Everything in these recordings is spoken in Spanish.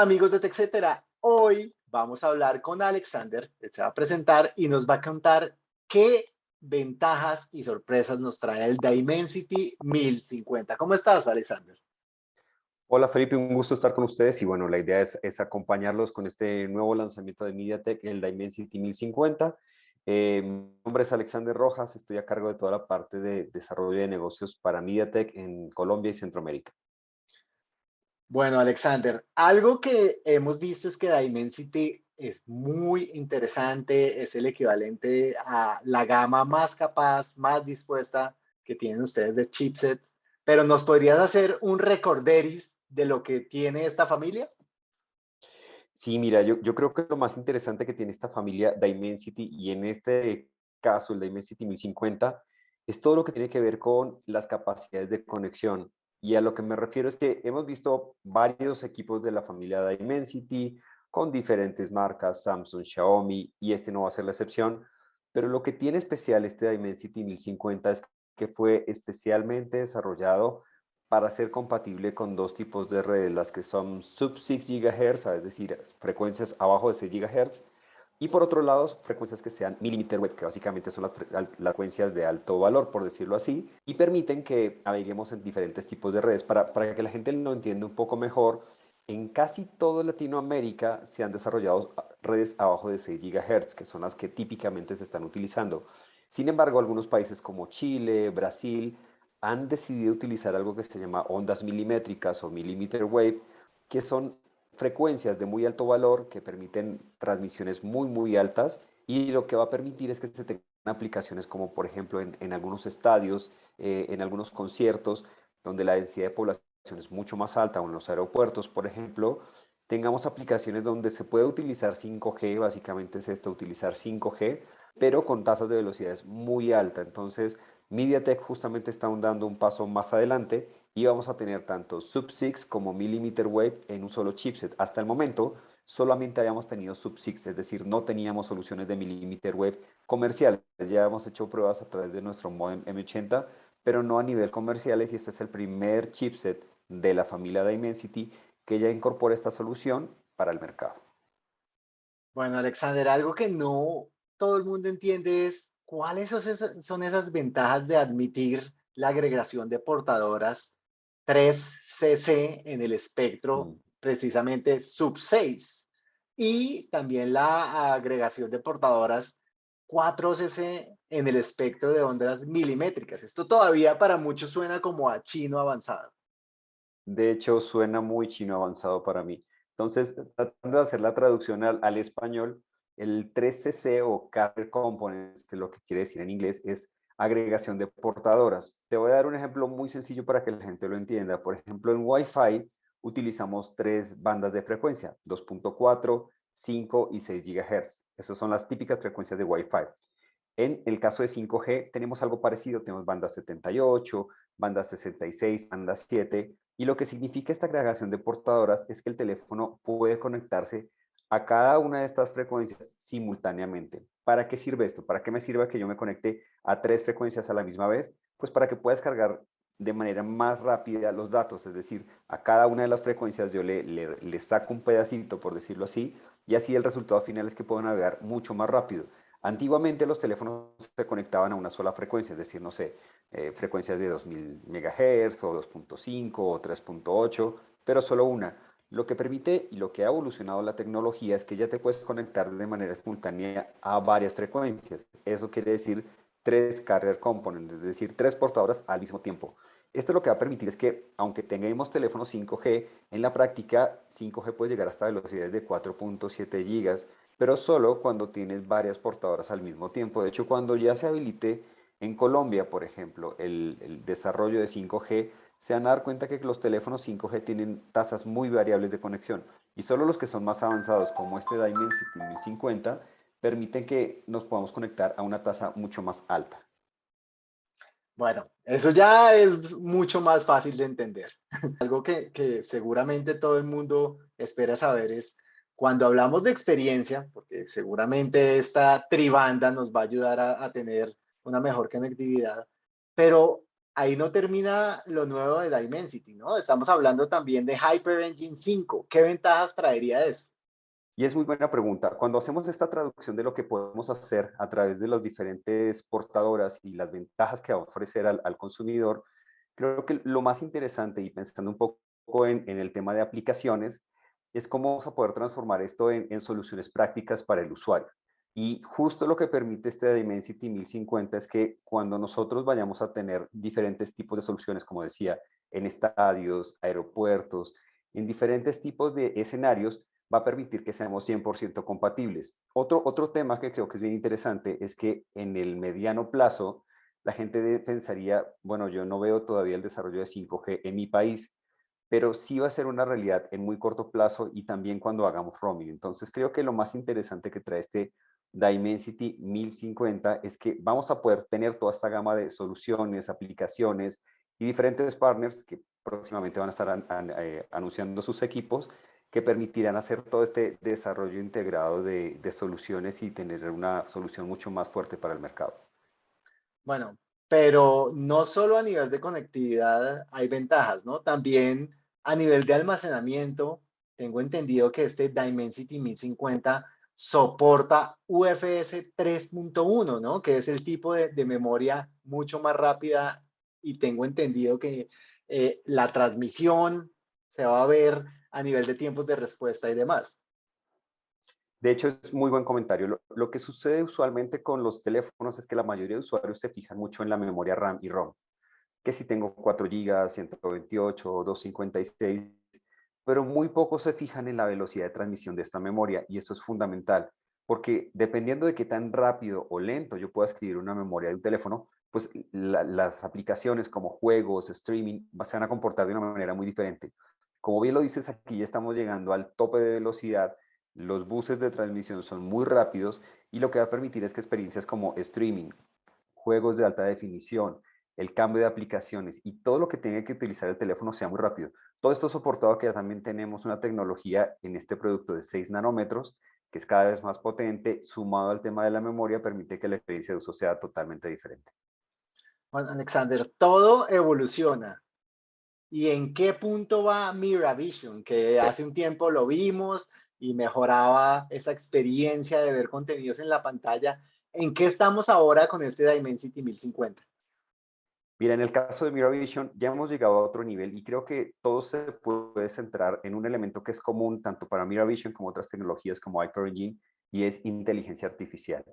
Amigos de TechCetera, hoy vamos a hablar con Alexander, él se va a presentar y nos va a contar qué ventajas y sorpresas nos trae el Dimensity 1050. ¿Cómo estás, Alexander? Hola Felipe, un gusto estar con ustedes y bueno, la idea es, acompañarlos con este nuevo lanzamiento de MediaTek, el Dimensity 1050. Eh, mi nombre es Alexander Rojas, estoy a cargo de toda la parte de desarrollo de negocios para MediaTek en Colombia y Centroamérica. Bueno, Alexander, algo que hemos visto es que Dimensity es muy interesante, es el equivalente a la gama más capaz, más dispuesta que tienen ustedes de chipsets, pero ¿nos podrías hacer un recorderis de lo que tiene esta familia? Sí, mira, yo, yo creo que lo más interesante que tiene esta familia Dimensity y en este caso el Dimensity 1050 es todo lo que tiene que ver con las capacidades de conexión, y a lo que me refiero es que hemos visto varios equipos de la familia Dimensity con diferentes marcas, Samsung, Xiaomi, y este no va a ser la excepción. Pero lo que tiene especial este Dimensity 1050 es que fue especialmente desarrollado para ser compatible con dos tipos de redes, las que son sub 6 GHz, es decir, frecuencias abajo de 6 GHz, y por otro lado, frecuencias que sean millimeter wave, que básicamente son las, frecuencias de alto valor, por decirlo así, y permiten que naveguemos en diferentes tipos de redes. Para, para que la gente lo entienda un poco mejor, en casi toda Latinoamérica se han desarrollado redes abajo de 6 GHz, que son las que típicamente se están utilizando. Sin embargo, algunos países como Chile, Brasil, han decidido utilizar algo que se llama ondas milimétricas o millimeter wave, que son frecuencias de muy alto valor que permiten transmisiones muy, muy altas y lo que va a permitir es que se tengan aplicaciones como por ejemplo en, algunos estadios, eh, en algunos conciertos, donde la densidad de población es mucho más alta o en los aeropuertos, por ejemplo, tengamos aplicaciones donde se puede utilizar 5G, básicamente es esto, utilizar 5G, pero con tasas de velocidades muy altas. Entonces, MediaTek justamente está dando un paso más adelante y vamos a tener tanto sub-6 como millimeter wave en un solo chipset. Hasta el momento solamente habíamos tenido sub-6, es decir, no teníamos soluciones de millimeter wave comerciales. Ya hemos hecho pruebas a través de nuestro modem M80, pero no a nivel comerciales y este es el primer chipset de la familia Dimensity que ya incorpora esta solución para el mercado. Bueno, Alexander, algo que no todo el mundo entiende es cuáles son esas ventajas de admitir la agregación de portadoras 3cc en el espectro mm. precisamente sub 6 y también la agregación de portadoras 4cc en el espectro de ondas milimétricas. Esto todavía para muchos suena como a chino avanzado. De hecho, suena muy chino avanzado para mí. Entonces, tratando de hacer la traducción al, al español, el 3cc o Carrier Components, que lo que quiere decir en inglés es agregación de portadoras. Te voy a dar un ejemplo muy sencillo para que la gente lo entienda. Por ejemplo, en Wi-Fi utilizamos tres bandas de frecuencia, 2.4, 5 y 6 GHz. Esas son las típicas frecuencias de Wi-Fi. En el caso de 5G tenemos algo parecido, tenemos banda 78, banda 66, banda 7, y lo que significa esta agregación de portadoras es que el teléfono puede conectarse a cada una de estas frecuencias simultáneamente. ¿Para qué sirve esto? ¿Para qué me sirve que yo me conecte a tres frecuencias a la misma vez? Pues para que puedas cargar de manera más rápida los datos, es decir, a cada una de las frecuencias yo le, saco un pedacito, por decirlo así, y así el resultado final es que puedo navegar mucho más rápido. Antiguamente los teléfonos se conectaban a una sola frecuencia, es decir, no sé, eh, frecuencias de 2000 MHz o 2.5 o 3.8, pero solo una. Lo que permite y lo que ha evolucionado la tecnología es que ya te puedes conectar de manera simultánea a varias frecuencias. Eso quiere decir tres carrier components, es decir, tres portadoras al mismo tiempo. Esto lo que va a permitir es que, aunque tengamos teléfonos 5G, en la práctica 5G puede llegar hasta velocidades de 4.7 gigas, pero solo cuando tienes varias portadoras al mismo tiempo. De hecho, cuando ya se habilite en Colombia, por ejemplo, el desarrollo de 5G, se van a dar cuenta que los teléfonos 5G tienen tasas muy variables de conexión y solo los que son más avanzados como este Dimensity 1050 permiten que nos podamos conectar a una tasa mucho más alta. Bueno, eso ya es mucho más fácil de entender. Algo que, seguramente todo el mundo espera saber es cuando hablamos de experiencia, porque seguramente esta tribanda nos va a ayudar a, a tener una mejor conectividad, pero ahí no termina lo nuevo de Dimensity, ¿no? Estamos hablando también de Hyper Engine 5. ¿Qué ventajas traería eso? Y es muy buena pregunta. Cuando hacemos esta traducción de lo que podemos hacer a través de las diferentes portadoras y las ventajas que va a ofrecer al, consumidor, creo que lo más interesante y pensando un poco en, el tema de aplicaciones, es cómo vamos a poder transformar esto en, en soluciones prácticas para el usuario. Y justo lo que permite este Dimensity 1050 es que cuando nosotros vayamos a tener diferentes tipos de soluciones, como decía, en estadios, aeropuertos, en diferentes tipos de escenarios, va a permitir que seamos 100% compatibles. Otro, otro tema que creo que es bien interesante es que en el mediano plazo la gente pensaría, bueno, yo no veo todavía el desarrollo de 5G en mi país, pero sí va a ser una realidad en muy corto plazo y también cuando hagamos roaming. Entonces creo que lo más interesante que trae este Dimensity 1050 es que vamos a poder tener toda esta gama de soluciones, aplicaciones y diferentes partners que próximamente van a estar eh, anunciando sus equipos que permitirán hacer todo este desarrollo integrado de, soluciones y tener una solución mucho más fuerte para el mercado. Bueno, pero no solo a nivel de conectividad hay ventajas, ¿no? También a nivel de almacenamiento, tengo entendido que este Dimensity 1050 soporta UFS 3.1, ¿no? Que es el tipo de, memoria mucho más rápida y tengo entendido que eh, la transmisión se va a ver a nivel de tiempos de respuesta y demás. De hecho, es muy buen comentario. Lo, que sucede usualmente con los teléfonos es que la mayoría de usuarios se fijan mucho en la memoria RAM y ROM. Que si tengo 4 GB, 128 o 256, pero muy pocos se fijan en la velocidad de transmisión de esta memoria y eso es fundamental porque dependiendo de qué tan rápido o lento yo pueda escribir una memoria de un teléfono, pues las aplicaciones como juegos, streaming, se van a comportar de una manera muy diferente. Como bien lo dices, aquí ya estamos llegando al tope de velocidad, los buses de transmisión son muy rápidos y lo que va a permitir es que experiencias como streaming, juegos de alta definición, el cambio de aplicaciones y todo lo que tenga que utilizar el teléfono sea muy rápido. Todo esto soportado que ya también tenemos una tecnología en este producto de 6 nanómetros, que es cada vez más potente, sumado al tema de la memoria, permite que la experiencia de uso sea totalmente diferente. Bueno, Alexander, todo evoluciona. ¿Y en qué punto va MiraVision? Que hace un tiempo lo vimos y mejoraba esa experiencia de ver contenidos en la pantalla. ¿En qué estamos ahora con este Dimensity 1050? Mira, en el caso de MiraVision ya hemos llegado a otro nivel y creo que todo se puede centrar en un elemento que es común tanto para MiraVision como otras tecnologías como HyperEngine y es inteligencia artificial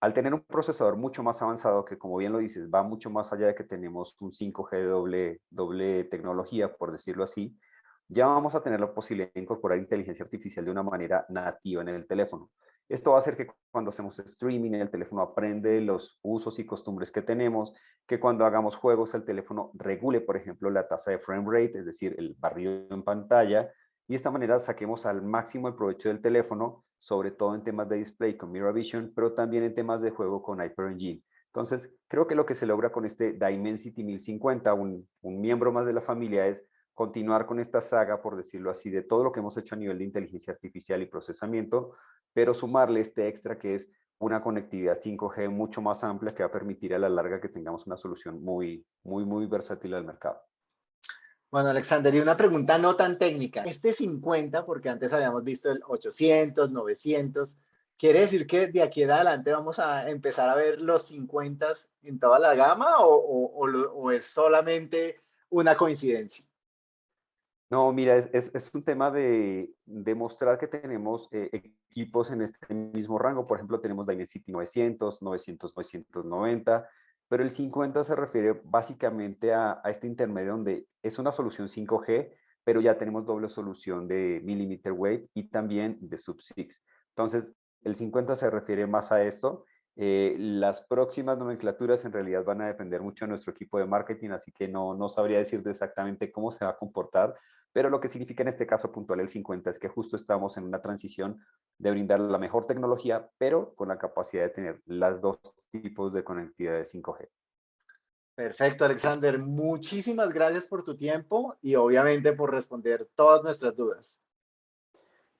al tener un procesador mucho más avanzado, que como bien lo dices, va mucho más allá de que tenemos un 5G de doble, doble tecnología, por decirlo así, ya vamos a tener la posibilidad de incorporar inteligencia artificial de una manera nativa en el teléfono. Esto va a hacer que cuando hacemos streaming, el teléfono aprende los usos y costumbres que tenemos, que cuando hagamos juegos, el teléfono regule, por ejemplo, la tasa de frame rate, es decir, el barrido en pantalla, y de esta manera saquemos al máximo el provecho del teléfono, sobre todo en temas de display con MirrorVision, pero también en temas de juego con HyperEngine. Entonces, creo que lo que se logra con este Dimensity 1050, un, un miembro más de la familia, es continuar con esta saga, por decirlo así, de todo lo que hemos hecho a nivel de inteligencia artificial y procesamiento, pero sumarle este extra que es una conectividad 5G mucho más amplia que va a permitir a la larga que tengamos una solución muy, muy, muy versátil al mercado. Bueno, Alexander, y una pregunta no tan técnica. Este 50, porque antes habíamos visto el 800, 900, ¿quiere decir que de aquí en adelante vamos a empezar a ver los 50 en toda la gama o, es solamente una coincidencia? No, mira, es, un tema de demostrar que tenemos eh, equipos en este mismo rango. Por ejemplo, tenemos Dimensity 900, 900, 990, pero el 50 se refiere básicamente a, este intermedio donde es una solución 5G, pero ya tenemos doble solución de millimeter wave y también de sub-6. Entonces, el 50 se refiere más a esto. Eh, las próximas nomenclaturas en realidad van a depender mucho de nuestro equipo de marketing, así que no, no sabría decirte exactamente cómo se va a comportar, pero lo que significa en este caso puntual el 50 es que justo estamos en una transición de brindar la mejor tecnología, pero con la capacidad de tener las dos tipos de conectividad de 5G. Perfecto, Alexander. Muchísimas gracias por tu tiempo y obviamente por responder todas nuestras dudas.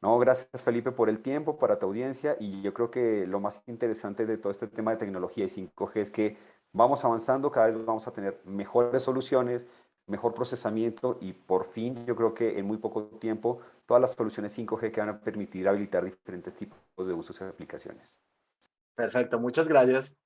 No, gracias Felipe por el tiempo, para tu audiencia y yo creo que lo más interesante de todo este tema de tecnología y 5G es que vamos avanzando, cada vez vamos a tener mejores soluciones, mejor procesamiento y por fin yo creo que en muy poco tiempo todas las soluciones 5G que van a permitir habilitar diferentes tipos de usos y aplicaciones. Perfecto, muchas gracias.